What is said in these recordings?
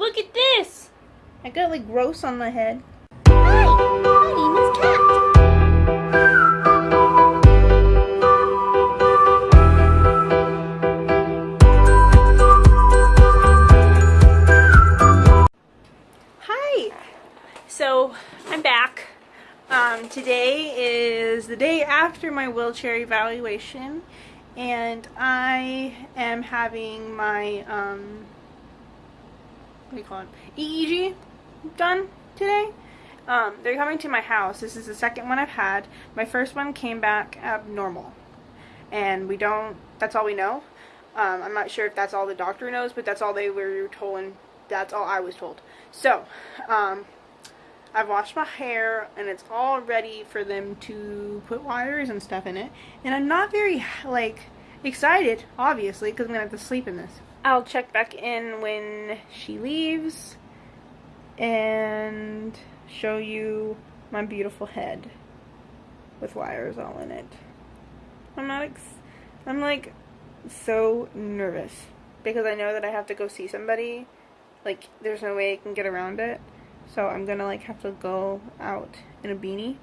Look at this! I got like gross on my head. Hi, my name is Kat. Hi! So, I'm back. Um, today is the day after my wheelchair evaluation, and I am having my, um, what do you call it? EEG done today. Um, they're coming to my house. This is the second one I've had. My first one came back abnormal, and we don't, that's all we know. Um, I'm not sure if that's all the doctor knows, but that's all they were told, and that's all I was told. So, um, I've washed my hair and it's all ready for them to put wires and stuff in it. And I'm not very, like, excited, obviously, because I'm going to have to sleep in this. I'll check back in when she leaves and show you my beautiful head with wires all in it. I'm not, I'm like so nervous because I know that I have to go see somebody. Like, there's no way I can get around it. So I'm gonna like have to go out in a beanie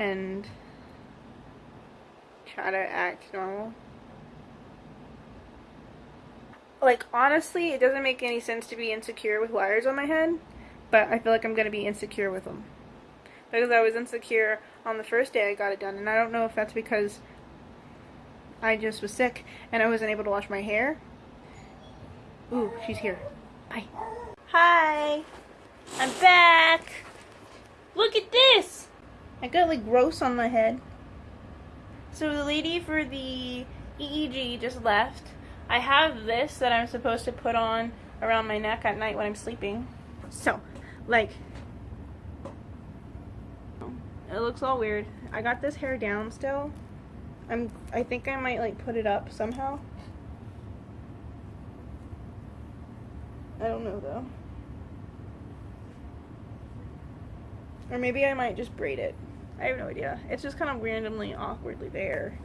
and try to act normal. Like honestly, it doesn't make any sense to be insecure with wires on my head, but I feel like I'm gonna be insecure with them. Because I was insecure on the first day I got it done, and I don't know if that's because I just was sick and I wasn't able to wash my hair. Ooh, she's here. Bye. Hi. I'm back. Look at this! I got like gross on my head. So the lady for the EEG just left. I have this that I'm supposed to put on around my neck at night when I'm sleeping. So, like, it looks all weird. I got this hair down still. I'm. I think I might like put it up somehow. I don't know though. Or maybe I might just braid it. I have no idea. It's just kind of randomly awkwardly there.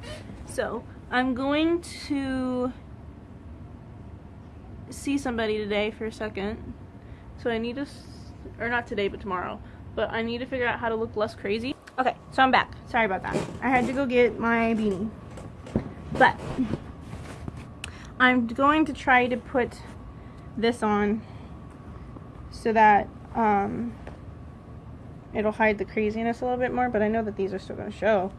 So, I'm going to see somebody today for a second. So I need to, or not today, but tomorrow. But I need to figure out how to look less crazy. Okay, so I'm back. Sorry about that. I had to go get my beanie. But, I'm going to try to put this on so that, um, it'll hide the craziness a little bit more, but I know that these are still going to show.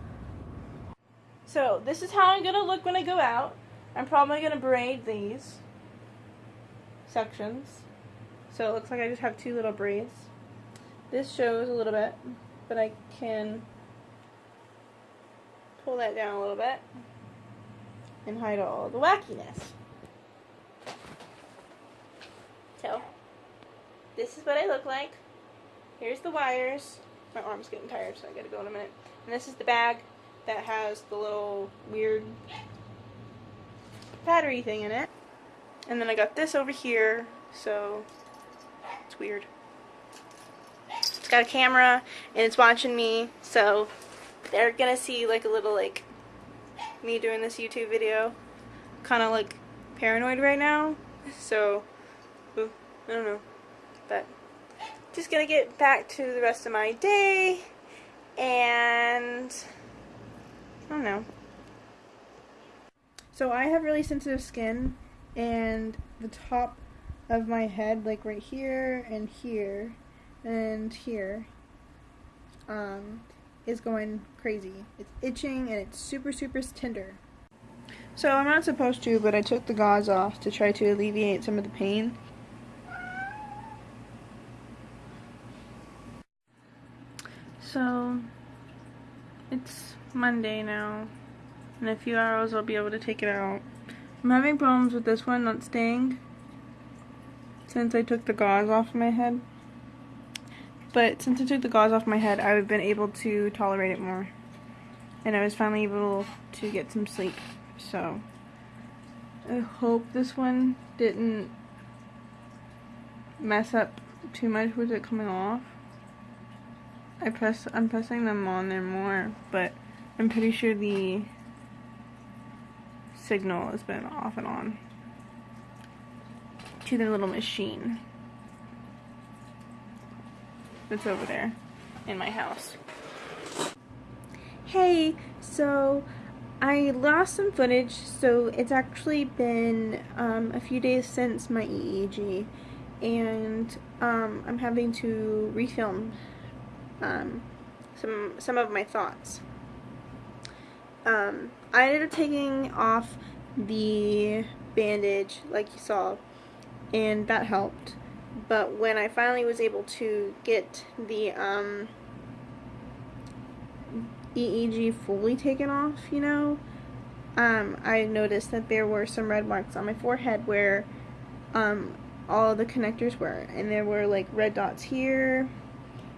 So, this is how I'm going to look when I go out. I'm probably going to braid these sections. So it looks like I just have two little braids. This shows a little bit, but I can pull that down a little bit and hide all the wackiness. So, this is what I look like. Here's the wires. My arm's getting tired, so I gotta go in a minute. And this is the bag that has the little weird battery thing in it. And then I got this over here, so it's weird. It's got a camera and it's watching me, so they're gonna see like a little like me doing this YouTube video. Kind of like paranoid right now, so ooh, I don't know, but just gonna get back to the rest of my day and I don't know. So I have really sensitive skin and the top of my head like right here and here and here um is going crazy. It's itching and it's super super tender. So I'm not supposed to, but I took the gauze off to try to alleviate some of the pain. So it's Monday now. In a few hours I'll be able to take it out. I'm having problems with this one not staying since I took the gauze off my head. But since I took the gauze off my head, I've been able to tolerate it more. And I was finally able to get some sleep. So I hope this one didn't mess up too much with it coming off. I press I'm pressing them on there more, but I'm pretty sure the signal has been off and on to the little machine. that's over there in my house. Hey, so I lost some footage, so it's actually been um, a few days since my EEG, and um, I'm having to refilm um, some some of my thoughts. Um, I ended up taking off the bandage, like you saw, and that helped. But when I finally was able to get the um, EEG fully taken off, you know, um, I noticed that there were some red marks on my forehead where um, all the connectors were. And there were like red dots here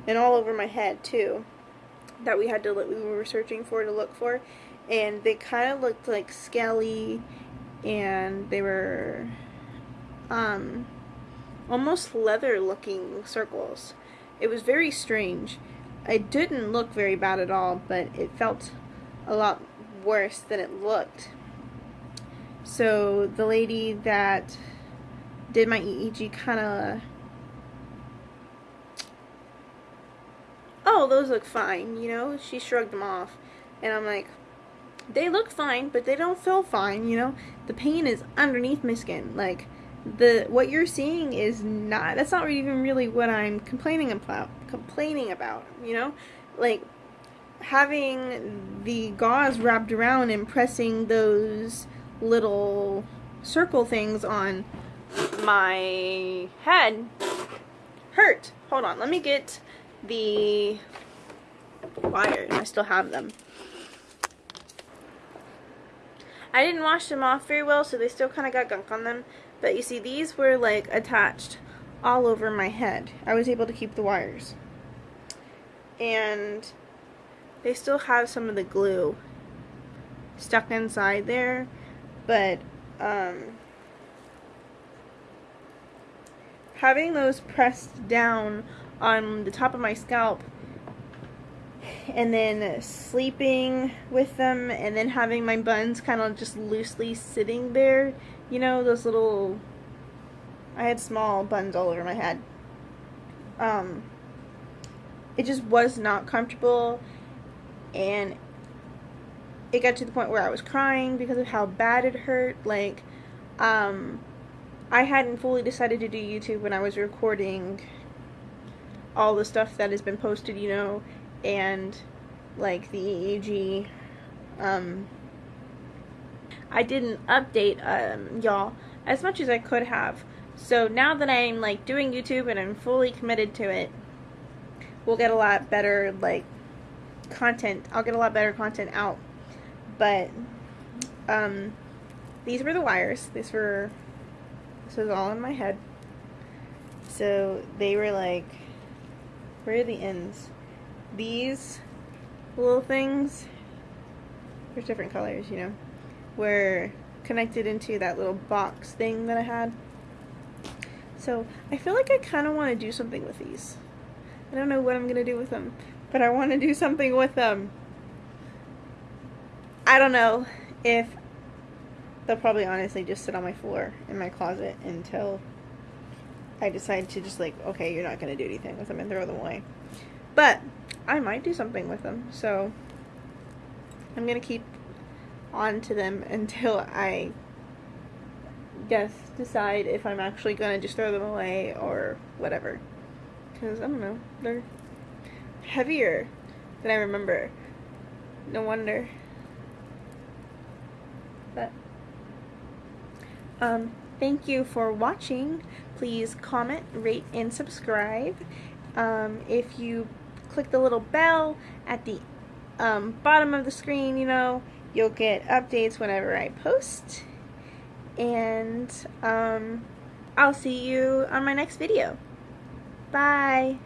and all over my head too that we had to look, we were searching for to look for. And they kind of looked like scaly and they were um, almost leather looking circles. It was very strange. It didn't look very bad at all, but it felt a lot worse than it looked. So the lady that did my EEG kind of oh those look fine you know she shrugged them off and I'm like they look fine but they don't feel fine you know? The pain is underneath my skin. Like the what you're seeing is not that's not even really what I'm complaining about complaining about you know? Like having the gauze wrapped around and pressing those little circle things on my head hurt. Hold on let me get the wires I still have them I didn't wash them off very well so they still kind of got gunk on them but you see, these were like attached all over my head. I was able to keep the wires. And they still have some of the glue stuck inside there, but um, having those pressed down on the top of my scalp and then sleeping with them and then having my buns kind of just loosely sitting there you know those little I had small buns all over my head. Um it just was not comfortable and it got to the point where I was crying because of how bad it hurt like um I hadn't fully decided to do YouTube when I was recording all the stuff that has been posted you know and like the EEG um I didn't update um, y'all as much as I could have. So now that I'm like doing YouTube and I'm fully committed to it, we'll get a lot better like content. I'll get a lot better content out. But um, these were the wires. These were this was all in my head. So they were like, where are the ends? These little things. There's different colors, you know were connected into that little box thing that I had. So I feel like I kind of want to do something with these. I don't know what I'm going to do with them, but I want to do something with them. I don't know if they'll probably honestly just sit on my floor in my closet until I decide to just like, okay, you're not going to do anything with them and throw them away. But I might do something with them, so I'm going to keep on to them until I guess decide if I'm actually gonna just throw them away or whatever. Because, I don't know, they're heavier than I remember. No wonder. But, um, thank you for watching. Please comment, rate, and subscribe. Um, if you click the little bell at the um, bottom of the screen, you know, You'll get updates whenever I post. And um, I'll see you on my next video. Bye.